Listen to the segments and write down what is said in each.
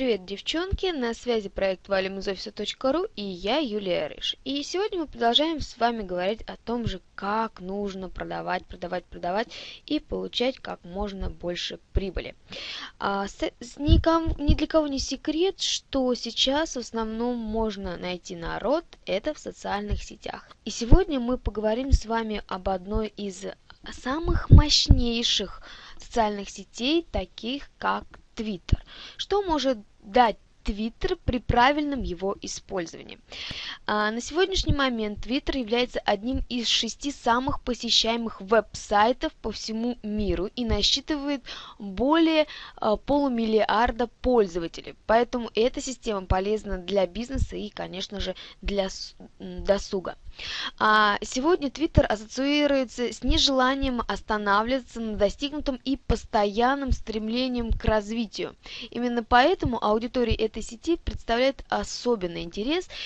Привет, девчонки! На связи проект офиса.ру и я, Юлия Рыж. И сегодня мы продолжаем с вами говорить о том же, как нужно продавать, продавать, продавать и получать как можно больше прибыли. А, с, с, никому, ни для кого не секрет, что сейчас в основном можно найти народ, это в социальных сетях. И сегодня мы поговорим с вами об одной из самых мощнейших социальных сетей, таких как Twitter. Что может дать Twitter при правильном его использовании. А, на сегодняшний момент Twitter является одним из шести самых посещаемых веб-сайтов по всему миру и насчитывает более а, полумиллиарда пользователей. Поэтому эта система полезна для бизнеса и, конечно же, для досуга. А сегодня Twitter ассоциируется с нежеланием останавливаться на достигнутом и постоянным стремлением к развитию. Именно поэтому аудитория этой сети представляет особенный интерес –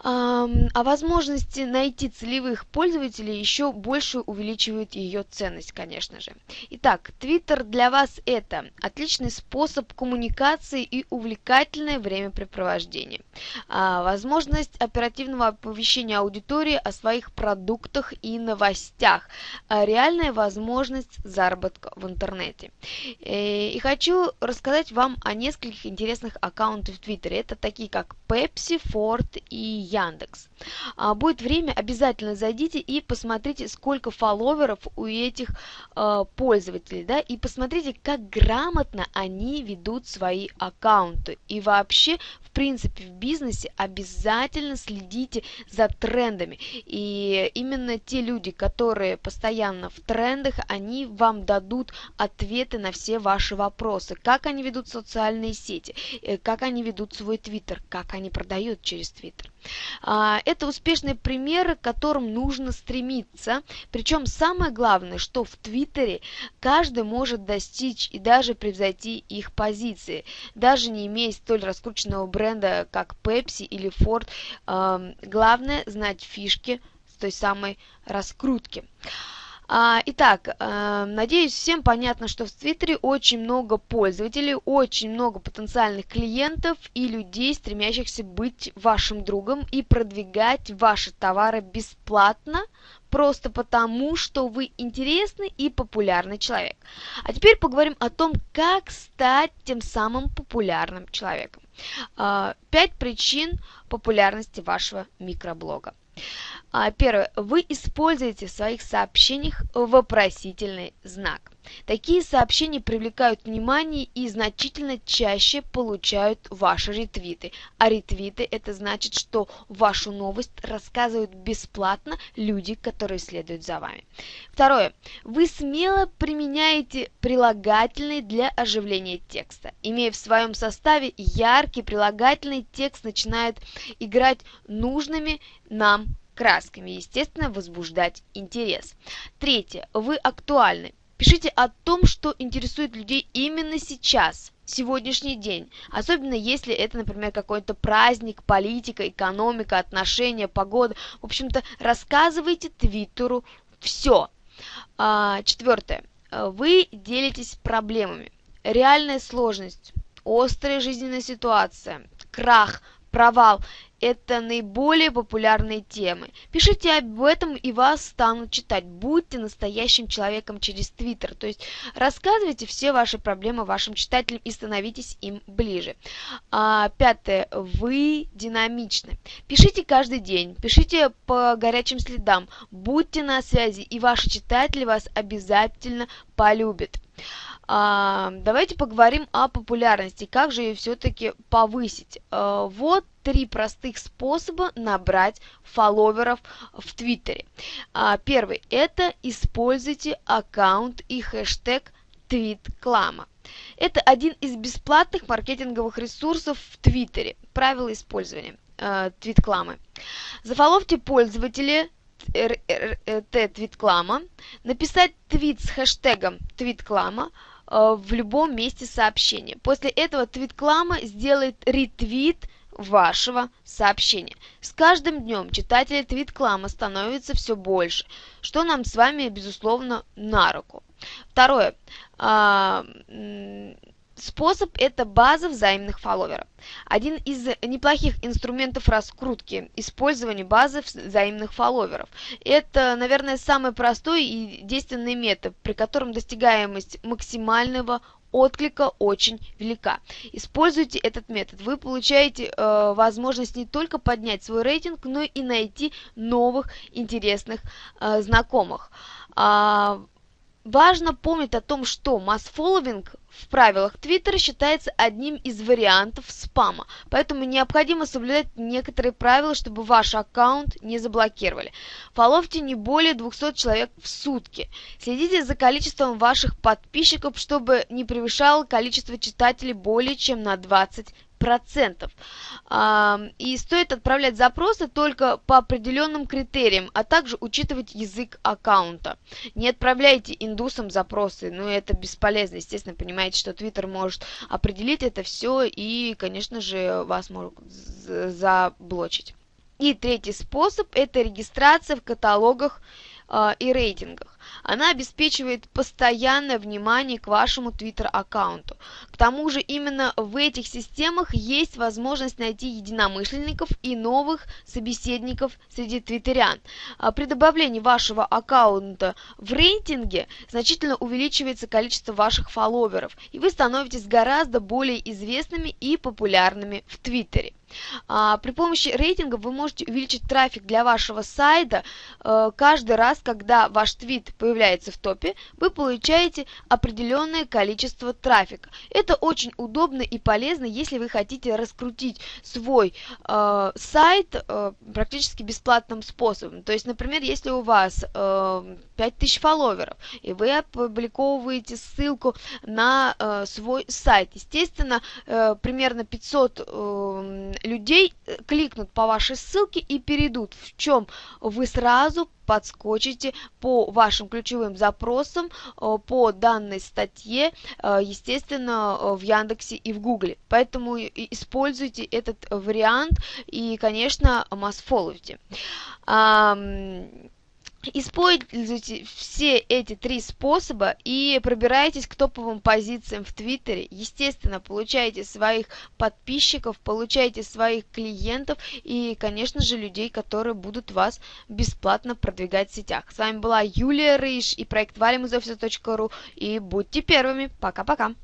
а возможности найти целевых пользователей еще больше увеличивают ее ценность, конечно же. Итак, Twitter для вас это отличный способ коммуникации и увлекательное времяпрепровождение. А, возможность оперативного оповещения аудитории о своих продуктах и новостях. А, реальная возможность заработка в интернете. Э, и хочу рассказать вам о нескольких интересных аккаунтах в Твиттере. Это такие как Pepsi, Ford и Яндекс. А, будет время, обязательно зайдите и посмотрите, сколько фолловеров у этих а, пользователей, да, и посмотрите, как грамотно они ведут свои аккаунты. И вообще, в принципе, в бизнесе обязательно следите за трендами. И именно те люди, которые постоянно в трендах, они вам дадут ответы на все ваши вопросы. Как они ведут социальные сети, э, как они ведут свой твиттер, как они продают через твиттер. А, это успешные примеры, к которым нужно стремиться. Причем самое главное, что в Твиттере каждый может достичь и даже превзойти их позиции. Даже не имея столь раскрученного бренда, как Pepsi или Ford, главное знать фишки с той самой раскрутки. А, итак, э, надеюсь, всем понятно, что в Твиттере очень много пользователей, очень много потенциальных клиентов и людей, стремящихся быть вашим другом и продвигать ваши товары бесплатно, просто потому, что вы интересный и популярный человек. А теперь поговорим о том, как стать тем самым популярным человеком. А, пять причин популярности вашего микроблога. А, первое. Вы используете в своих сообщениях вопросительный знак. Такие сообщения привлекают внимание и значительно чаще получают ваши ретвиты. А ретвиты это значит, что вашу новость рассказывают бесплатно люди, которые следуют за вами. Второе. Вы смело применяете прилагательные для оживления текста. Имея в своем составе яркий прилагательный, текст начинает играть нужными нам красками, естественно, возбуждать интерес. Третье. Вы актуальны. Пишите о том, что интересует людей именно сейчас, сегодняшний день. Особенно если это, например, какой-то праздник, политика, экономика, отношения, погода. В общем-то, рассказывайте Твиттеру все. А, четвертое. Вы делитесь проблемами. Реальная сложность, острая жизненная ситуация, крах, провал это наиболее популярные темы. Пишите об этом и вас станут читать. Будьте настоящим человеком через Твиттер. То есть рассказывайте все ваши проблемы вашим читателям и становитесь им ближе. А, пятое. Вы динамичны. Пишите каждый день. Пишите по горячим следам. Будьте на связи, и ваши читатели вас обязательно полюбят. А, давайте поговорим о популярности, как же ее все-таки повысить. А, вот три простых способа набрать фолловеров в Твиттере. А, первый – это используйте аккаунт и хэштег твитклама. Это один из бесплатных маркетинговых ресурсов в Твиттере. Правила использования э, твиткламы. Зафоловьте пользователя твитклама, написать твит с хэштегом твитклама, в любом месте сообщения. После этого твит-клама сделает ретвит вашего сообщения. С каждым днем читателей твит-клама становится все больше, что нам с вами, безусловно, на руку. Второе. Способ – это база взаимных фолловеров. Один из неплохих инструментов раскрутки – использование базы взаимных фолловеров. Это, наверное, самый простой и действенный метод, при котором достигаемость максимального отклика очень велика. Используйте этот метод. Вы получаете э, возможность не только поднять свой рейтинг, но и найти новых интересных э, знакомых. А, важно помнить о том, что масс-фолловинг в правилах Твиттера считается одним из вариантов спама, поэтому необходимо соблюдать некоторые правила, чтобы ваш аккаунт не заблокировали. Фоловьте не более 200 человек в сутки. Следите за количеством ваших подписчиков, чтобы не превышало количество читателей более чем на 20 процентов. И стоит отправлять запросы только по определенным критериям, а также учитывать язык аккаунта. Не отправляйте индусам запросы, ну это бесполезно. Естественно, понимаете, что Twitter может определить это все и, конечно же, вас могут заблочить. И третий способ – это регистрация в каталогах э, и рейтингах. Она обеспечивает постоянное внимание к вашему Twitter-аккаунту. К тому же именно в этих системах есть возможность найти единомышленников и новых собеседников среди твиттерян. А при добавлении вашего аккаунта в рейтинге значительно увеличивается количество ваших фолловеров, и вы становитесь гораздо более известными и популярными в Твиттере. А, при помощи рейтинга вы можете увеличить трафик для вашего сайта э, каждый раз, когда ваш твит появляется в топе, вы получаете определенное количество трафика. Это очень удобно и полезно, если вы хотите раскрутить свой э, сайт э, практически бесплатным способом. То есть, например, если у вас э, 5000 фолловеров, и вы опубликовываете ссылку на свой сайт, естественно, примерно 500 э, людей э, кликнут по вашей ссылке и перейдут, в чем вы сразу подскочите по вашим ключевым запросам э, по данной статье, э, естественно, в Яндексе и в Гугле. Поэтому используйте этот вариант и, конечно, масс-фолловите. Используйте все эти три способа и пробирайтесь к топовым позициям в Твиттере. Естественно, получайте своих подписчиков, получайте своих клиентов и, конечно же, людей, которые будут вас бесплатно продвигать в сетях. С вами была Юлия Рыж и проект валимузофиса.ру и будьте первыми. Пока-пока.